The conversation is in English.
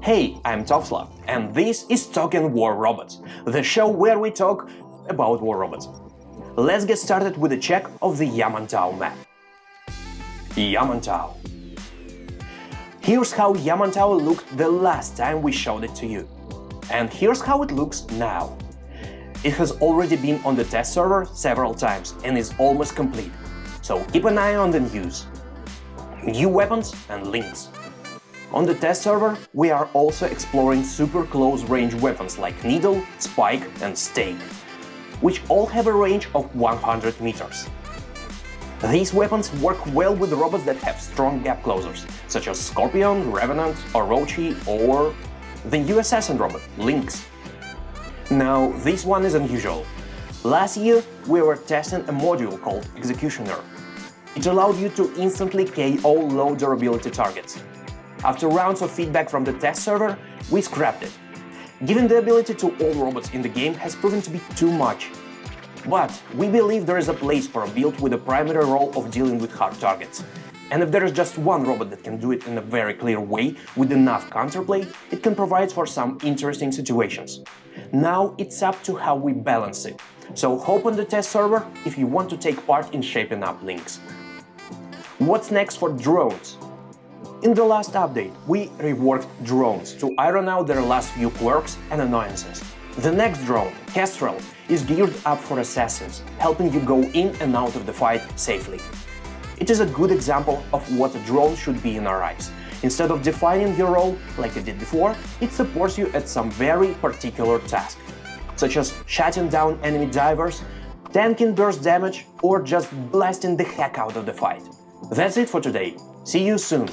Hey, I'm Topslav, and this is Talking War Robots, the show where we talk about war robots. Let's get started with a check of the Yamantau map. Yamantau. Here's how Yamantau looked the last time we showed it to you. And here's how it looks now. It has already been on the test server several times and is almost complete, so keep an eye on the news. New weapons and Lynx. On the test server, we are also exploring super close-range weapons like Needle, Spike and Stake, which all have a range of 100 meters. These weapons work well with robots that have strong gap closers, such as Scorpion, Revenant, Orochi or the new assassin robot, Lynx. Now, this one is unusual. Last year, we were testing a module called Executioner. It allowed you to instantly KO low durability targets, after rounds of feedback from the test server, we scrapped it. Giving the ability to all robots in the game has proven to be too much. But we believe there is a place for a build with a primary role of dealing with hard targets. And if there is just one robot that can do it in a very clear way, with enough counterplay, it can provide for some interesting situations. Now it's up to how we balance it. So hope on the test server if you want to take part in shaping up Lynx. What's next for drones? In the last update, we reworked drones to iron out their last few quirks and annoyances. The next drone, Kestrel, is geared up for assassins, helping you go in and out of the fight safely. It is a good example of what a drone should be in our eyes. Instead of defining your role like it did before, it supports you at some very particular task, such as shutting down enemy divers, tanking burst damage, or just blasting the heck out of the fight. That's it for today. See you soon!